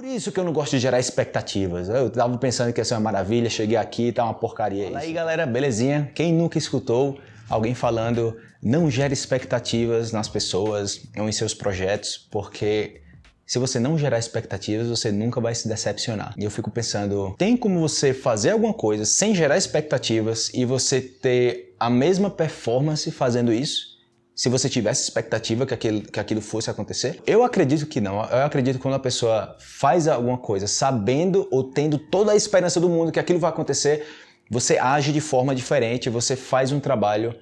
Por isso que eu não gosto de gerar expectativas. Eu tava pensando que ia ser uma maravilha, cheguei aqui, tá uma porcaria. Fala aí galera, belezinha? Quem nunca escutou alguém falando não gere expectativas nas pessoas ou em seus projetos, porque se você não gerar expectativas, você nunca vai se decepcionar. E eu fico pensando, tem como você fazer alguma coisa sem gerar expectativas e você ter a mesma performance fazendo isso? Se você tivesse expectativa que aquilo, que aquilo fosse acontecer? Eu acredito que não. Eu acredito que quando a pessoa faz alguma coisa sabendo ou tendo toda a esperança do mundo que aquilo vai acontecer, você age de forma diferente, você faz um trabalho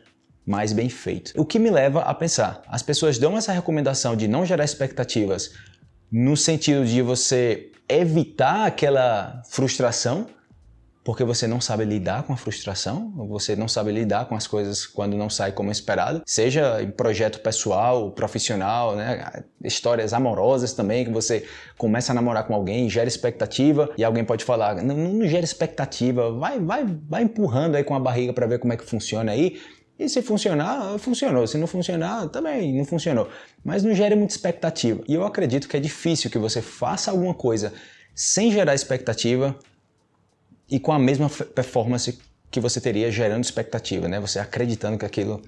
mais bem feito. O que me leva a pensar, as pessoas dão essa recomendação de não gerar expectativas no sentido de você evitar aquela frustração, porque você não sabe lidar com a frustração, você não sabe lidar com as coisas quando não sai como esperado, seja em projeto pessoal, profissional, né? histórias amorosas também, que você começa a namorar com alguém, gera expectativa e alguém pode falar, não, não gera expectativa, vai, vai, vai empurrando aí com a barriga para ver como é que funciona aí, e se funcionar, funcionou. Se não funcionar, também não funcionou. Mas não gere muita expectativa. E eu acredito que é difícil que você faça alguma coisa sem gerar expectativa e com a mesma performance que você teria gerando expectativa, né? Você acreditando que aquilo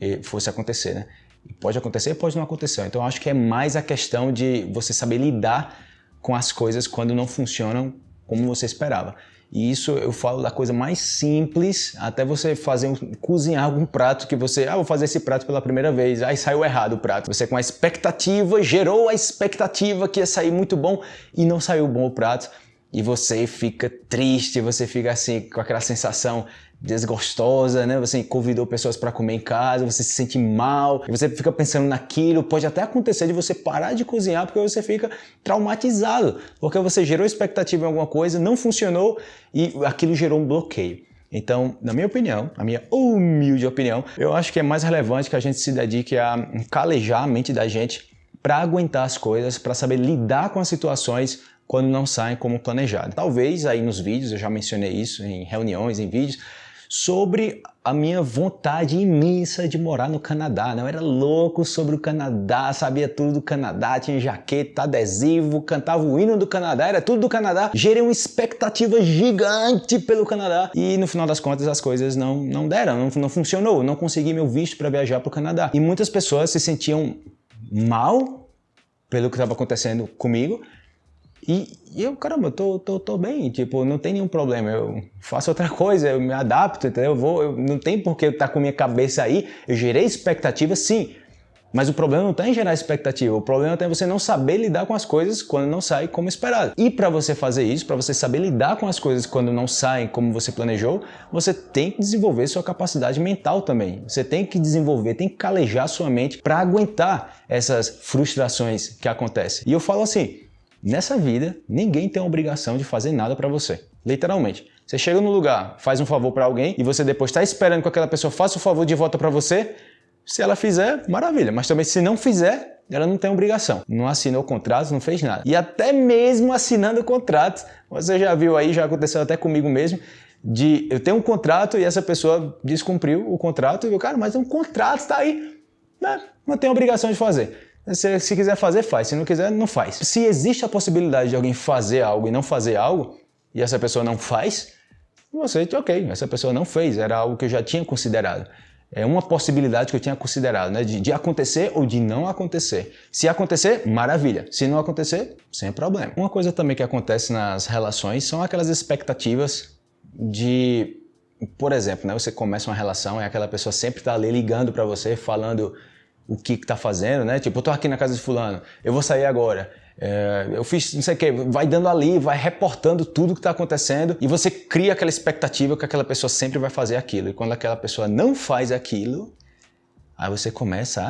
eh, fosse acontecer, né? E pode acontecer, pode não acontecer. Então acho que é mais a questão de você saber lidar com as coisas quando não funcionam como você esperava. E isso eu falo da coisa mais simples, até você fazer um, cozinhar algum prato que você, ah, vou fazer esse prato pela primeira vez, aí saiu errado o prato. Você com a expectativa, gerou a expectativa que ia sair muito bom e não saiu bom o prato. E você fica triste, você fica assim com aquela sensação desgostosa, né? Você convidou pessoas para comer em casa, você se sente mal, você fica pensando naquilo, pode até acontecer de você parar de cozinhar porque você fica traumatizado, porque você gerou expectativa em alguma coisa, não funcionou e aquilo gerou um bloqueio. Então, na minha opinião, na minha humilde opinião, eu acho que é mais relevante que a gente se dedique a calejar a mente da gente para aguentar as coisas, para saber lidar com as situações quando não saem como planejado. Talvez aí nos vídeos, eu já mencionei isso em reuniões, em vídeos, sobre a minha vontade imensa de morar no Canadá. Né? Eu era louco sobre o Canadá, sabia tudo do Canadá, tinha jaqueta, adesivo, cantava o hino do Canadá, era tudo do Canadá. Gerei uma expectativa gigante pelo Canadá e no final das contas as coisas não, não deram, não, não funcionou. Não consegui meu visto para viajar para o Canadá. E muitas pessoas se sentiam mal pelo que estava acontecendo comigo e, eu, caramba, eu tô, tô, tô bem, tipo, não tem nenhum problema, eu faço outra coisa, eu me adapto, entendeu? Eu vou, eu, não tem por que eu estar tá com minha cabeça aí, eu gerei expectativa sim, mas o problema não está em gerar expectativa, o problema está em você não saber lidar com as coisas quando não sai como esperado. E para você fazer isso, para você saber lidar com as coisas quando não saem como você planejou, você tem que desenvolver sua capacidade mental também. Você tem que desenvolver, tem que calejar sua mente para aguentar essas frustrações que acontecem. E eu falo assim, Nessa vida, ninguém tem a obrigação de fazer nada para você. Literalmente. Você chega no lugar, faz um favor para alguém e você depois está esperando que aquela pessoa faça o favor de volta para você. Se ela fizer, maravilha. Mas também se não fizer, ela não tem obrigação. Não assinou o contrato, não fez nada. E até mesmo assinando o contrato, você já viu aí, já aconteceu até comigo mesmo, de eu tenho um contrato e essa pessoa descumpriu o contrato e eu, cara, mas um contrato está aí, né? não tem obrigação de fazer. Se, se quiser fazer, faz. Se não quiser, não faz. Se existe a possibilidade de alguém fazer algo e não fazer algo, e essa pessoa não faz, você, ok, essa pessoa não fez, era algo que eu já tinha considerado. É uma possibilidade que eu tinha considerado, né? De, de, acontecer ou de não acontecer. Se acontecer, maravilha. Se não acontecer, sem problema. Uma coisa também que acontece nas relações são aquelas expectativas de, por exemplo, né? Você começa uma relação e aquela pessoa sempre está ali ligando para você, falando o que, que tá fazendo, né? Tipo, eu tô aqui na casa de fulano, eu vou sair agora. É, eu fiz não sei o que, vai dando ali, vai reportando tudo que está acontecendo e você cria aquela expectativa que aquela pessoa sempre vai fazer aquilo. E quando aquela pessoa não faz aquilo, aí você começa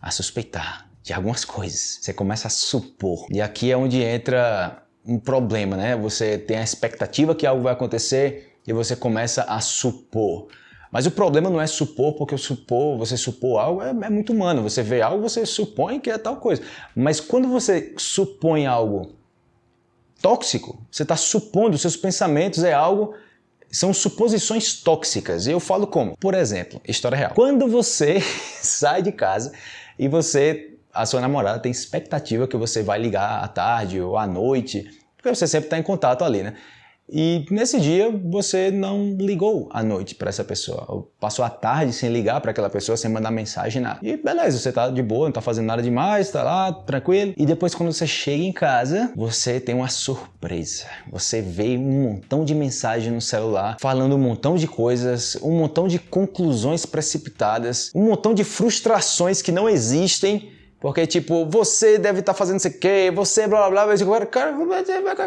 a, a suspeitar de algumas coisas. Você começa a supor. E aqui é onde entra um problema, né? Você tem a expectativa que algo vai acontecer e você começa a supor. Mas o problema não é supor, porque o supor, você supor algo é, é, muito humano. Você vê algo, você supõe que é tal coisa. Mas quando você supõe algo tóxico, você está supondo, seus pensamentos é algo são suposições tóxicas. E eu falo como? Por exemplo, história real. Quando você sai de casa e você a sua namorada tem expectativa que você vai ligar à tarde ou à noite, porque você sempre está em contato ali, né? E nesse dia você não ligou à noite para essa pessoa, passou a tarde sem ligar para aquela pessoa, sem mandar mensagem, nada. E beleza, você tá de boa, não tá fazendo nada demais, tá lá, tranquilo. E depois quando você chega em casa, você tem uma surpresa. Você vê um montão de mensagem no celular, falando um montão de coisas, um montão de conclusões precipitadas, um montão de frustrações que não existem porque, tipo, você deve estar tá fazendo isso aqui, você blá blá blá, eu digo, cara,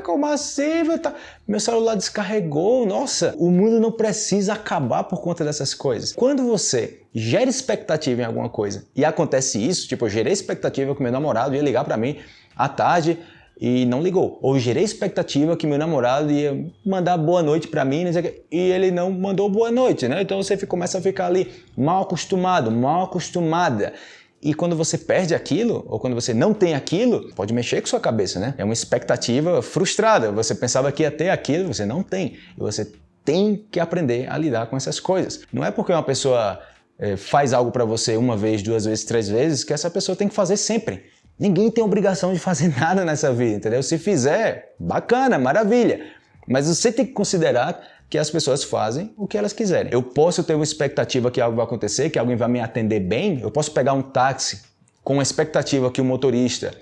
como assim? Tá... Meu celular descarregou, nossa, o mundo não precisa acabar por conta dessas coisas. Quando você gera expectativa em alguma coisa e acontece isso, tipo, eu gerei expectativa que meu namorado ia ligar para mim à tarde e não ligou. Ou gerei expectativa que meu namorado ia mandar boa noite para mim e ele não mandou boa noite, né? Então você começa a ficar ali mal acostumado, mal acostumada. E quando você perde aquilo, ou quando você não tem aquilo, pode mexer com sua cabeça, né? É uma expectativa frustrada. Você pensava que ia ter aquilo, você não tem. E você tem que aprender a lidar com essas coisas. Não é porque uma pessoa é, faz algo para você uma vez, duas vezes, três vezes, que essa pessoa tem que fazer sempre. Ninguém tem obrigação de fazer nada nessa vida, entendeu? Se fizer, bacana, maravilha. Mas você tem que considerar que as pessoas fazem o que elas quiserem. Eu posso ter uma expectativa que algo vai acontecer, que alguém vai me atender bem, eu posso pegar um táxi com a expectativa que o motorista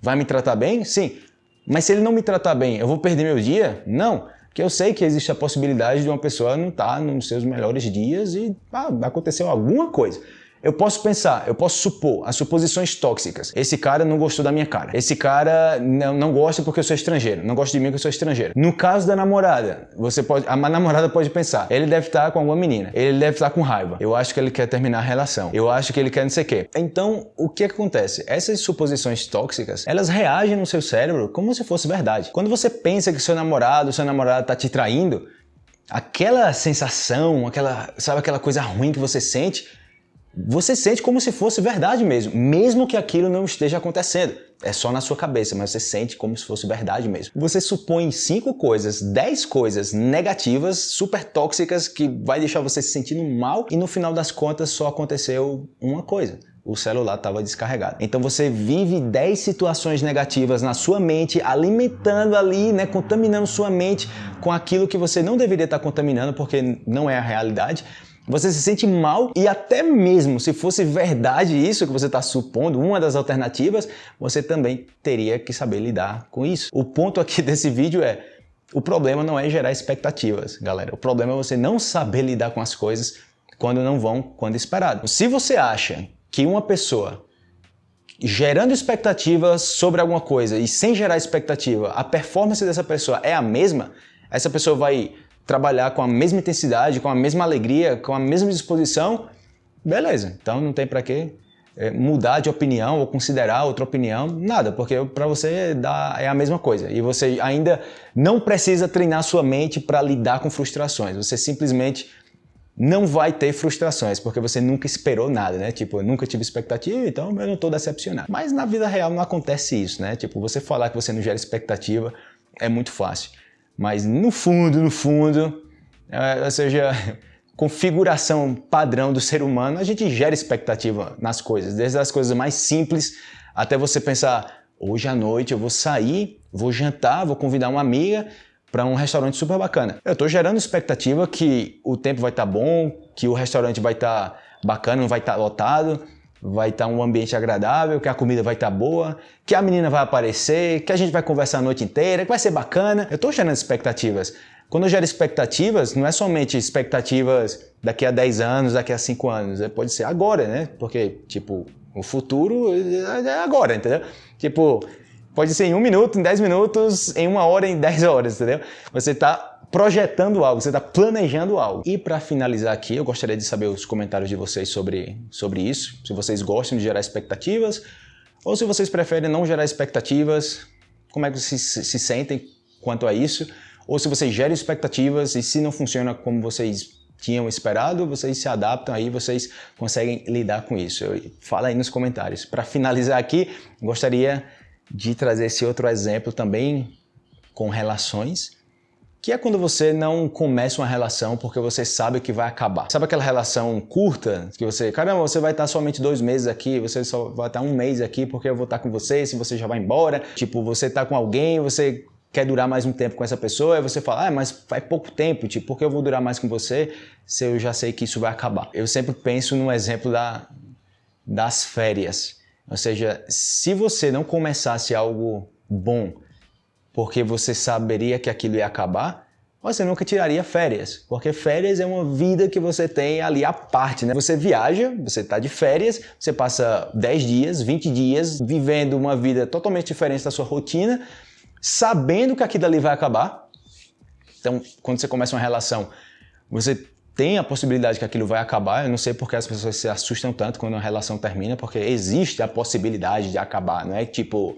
vai me tratar bem? Sim. Mas se ele não me tratar bem, eu vou perder meu dia? Não. Porque eu sei que existe a possibilidade de uma pessoa não estar nos seus melhores dias e ah, aconteceu alguma coisa. Eu posso pensar, eu posso supor, as suposições tóxicas. Esse cara não gostou da minha cara. Esse cara não, não gosta porque eu sou estrangeiro. Não gosta de mim porque eu sou estrangeiro. No caso da namorada, você pode, a namorada pode pensar, ele deve estar com alguma menina. Ele deve estar com raiva. Eu acho que ele quer terminar a relação. Eu acho que ele quer não sei o quê. Então, o que acontece? Essas suposições tóxicas, elas reagem no seu cérebro como se fosse verdade. Quando você pensa que seu namorado, seu namorado está te traindo, aquela sensação, aquela, sabe aquela coisa ruim que você sente, você sente como se fosse verdade mesmo, mesmo que aquilo não esteja acontecendo. É só na sua cabeça, mas você sente como se fosse verdade mesmo. Você supõe cinco coisas, dez coisas negativas, super tóxicas, que vai deixar você se sentindo mal e no final das contas só aconteceu uma coisa o celular estava descarregado. Então você vive 10 situações negativas na sua mente, alimentando ali, né, contaminando sua mente com aquilo que você não deveria estar contaminando, porque não é a realidade. Você se sente mal e até mesmo se fosse verdade isso que você está supondo, uma das alternativas, você também teria que saber lidar com isso. O ponto aqui desse vídeo é, o problema não é gerar expectativas, galera. O problema é você não saber lidar com as coisas quando não vão quando esperado. Se você acha que uma pessoa gerando expectativas sobre alguma coisa e sem gerar expectativa, a performance dessa pessoa é a mesma, essa pessoa vai trabalhar com a mesma intensidade, com a mesma alegria, com a mesma disposição, beleza. Então não tem para que é, mudar de opinião ou considerar outra opinião, nada, porque para você dá, é a mesma coisa. E você ainda não precisa treinar sua mente para lidar com frustrações. Você simplesmente não vai ter frustrações, porque você nunca esperou nada, né? Tipo, eu nunca tive expectativa, então eu não estou decepcionado. Mas na vida real não acontece isso, né? Tipo, você falar que você não gera expectativa é muito fácil. Mas no fundo, no fundo, é, ou seja, configuração padrão do ser humano, a gente gera expectativa nas coisas, desde as coisas mais simples até você pensar, hoje à noite eu vou sair, vou jantar, vou convidar uma amiga para um restaurante super bacana. Eu estou gerando expectativa que o tempo vai estar tá bom, que o restaurante vai estar tá bacana, não vai estar tá lotado, vai estar um ambiente agradável, que a comida vai estar boa, que a menina vai aparecer, que a gente vai conversar a noite inteira, que vai ser bacana. Eu estou gerando expectativas. Quando eu gero expectativas, não é somente expectativas daqui a 10 anos, daqui a 5 anos, é, pode ser agora, né? Porque, tipo, o futuro é agora, entendeu? Tipo, pode ser em um minuto, em 10 minutos, em uma hora, em 10 horas, entendeu? Você está projetando algo, você está planejando algo. E para finalizar aqui, eu gostaria de saber os comentários de vocês sobre, sobre isso, se vocês gostam de gerar expectativas ou se vocês preferem não gerar expectativas, como é que vocês se, se sentem quanto a isso, ou se vocês geram expectativas e se não funciona como vocês tinham esperado, vocês se adaptam aí, vocês conseguem lidar com isso. Fala aí nos comentários. Para finalizar aqui, gostaria de trazer esse outro exemplo também com relações, que é quando você não começa uma relação porque você sabe que vai acabar. Sabe aquela relação curta que você, caramba, você vai estar somente dois meses aqui, você só vai estar um mês aqui porque eu vou estar com você, se você já vai embora. Tipo, você está com alguém, você quer durar mais um tempo com essa pessoa, e você fala, ah, mas faz pouco tempo, tipo, por que eu vou durar mais com você se eu já sei que isso vai acabar? Eu sempre penso no exemplo da, das férias. Ou seja, se você não começasse algo bom porque você saberia que aquilo ia acabar, você nunca tiraria férias, porque férias é uma vida que você tem ali à parte, né? Você viaja, você está de férias, você passa 10 dias, 20 dias vivendo uma vida totalmente diferente da sua rotina, sabendo que aquilo ali vai acabar. Então, quando você começa uma relação, você tem a possibilidade que aquilo vai acabar. Eu não sei porque as pessoas se assustam tanto quando uma relação termina, porque existe a possibilidade de acabar, não é tipo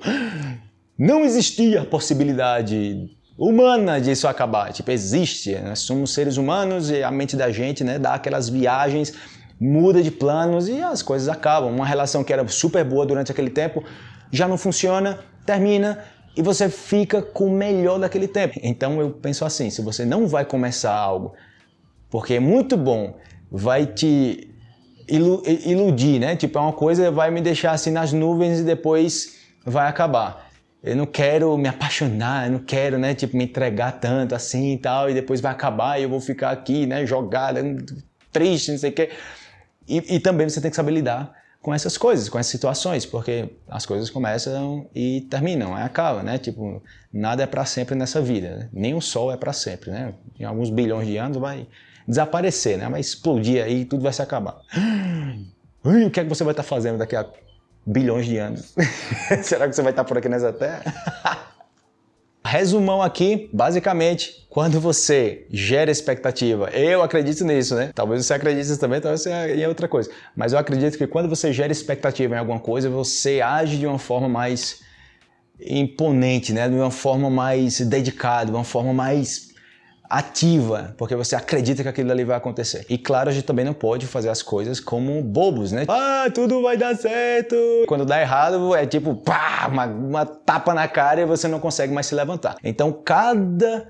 não existia possibilidade humana disso acabar. Tipo, existe, nós né? somos seres humanos e a mente da gente né, dá aquelas viagens, muda de planos e as coisas acabam. Uma relação que era super boa durante aquele tempo já não funciona, termina e você fica com o melhor daquele tempo. Então eu penso assim, se você não vai começar algo porque é muito bom, vai te iludir, né? Tipo, é uma coisa vai me deixar assim nas nuvens e depois vai acabar eu não quero me apaixonar, eu não quero, né, tipo, me entregar tanto assim e tal, e depois vai acabar e eu vou ficar aqui, né, jogado, triste, não sei o quê. E, e também você tem que saber lidar com essas coisas, com essas situações, porque as coisas começam e terminam, aí acaba, né? Tipo, nada é para sempre nessa vida, né? nem o sol é para sempre, né? Em alguns bilhões de anos vai desaparecer, né? Vai explodir aí e tudo vai se acabar. o que é que você vai estar fazendo daqui a bilhões de anos. Será que você vai estar por aqui nessa terra? Resumão aqui, basicamente, quando você gera expectativa, eu acredito nisso, né? Talvez você acredite também, talvez você em outra coisa. Mas eu acredito que quando você gera expectativa em alguma coisa, você age de uma forma mais imponente, né? De uma forma mais dedicada, de uma forma mais ativa, porque você acredita que aquilo ali vai acontecer. E claro, a gente também não pode fazer as coisas como bobos, né? Ah, tudo vai dar certo! Quando dá errado, é tipo, pá, uma, uma tapa na cara e você não consegue mais se levantar. Então, cada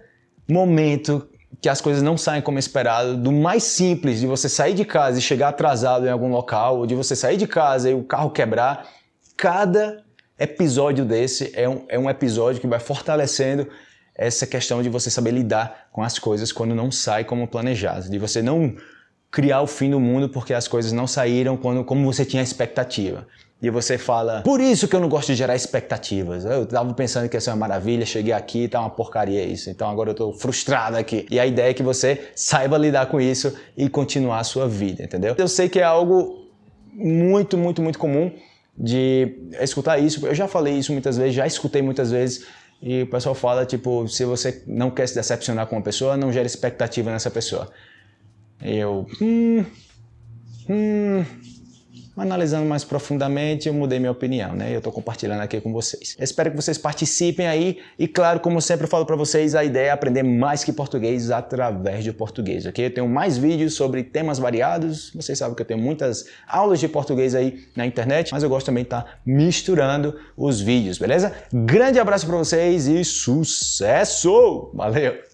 momento que as coisas não saem como esperado, do mais simples de você sair de casa e chegar atrasado em algum local, ou de você sair de casa e o carro quebrar, cada episódio desse é um, é um episódio que vai fortalecendo essa questão de você saber lidar com as coisas quando não sai como planejado, de você não criar o fim do mundo porque as coisas não saíram quando, como você tinha expectativa. E você fala, por isso que eu não gosto de gerar expectativas. Eu estava pensando que ia ser uma maravilha, cheguei aqui e tá uma porcaria isso. Então agora eu estou frustrado aqui. E a ideia é que você saiba lidar com isso e continuar a sua vida, entendeu? Eu sei que é algo muito, muito, muito comum de escutar isso. Eu já falei isso muitas vezes, já escutei muitas vezes e o pessoal fala, tipo, se você não quer se decepcionar com uma pessoa, não gera expectativa nessa pessoa. Eu, hum, hum, analisando mais profundamente, eu mudei minha opinião, né? Eu estou compartilhando aqui com vocês. Espero que vocês participem aí e, claro, como sempre falo para vocês, a ideia é aprender mais que português através de português, ok? Eu tenho mais vídeos sobre temas variados, vocês sabem que eu tenho muitas aulas de português aí na internet, mas eu gosto também de estar tá misturando os vídeos, beleza? Grande abraço para vocês e sucesso! Valeu!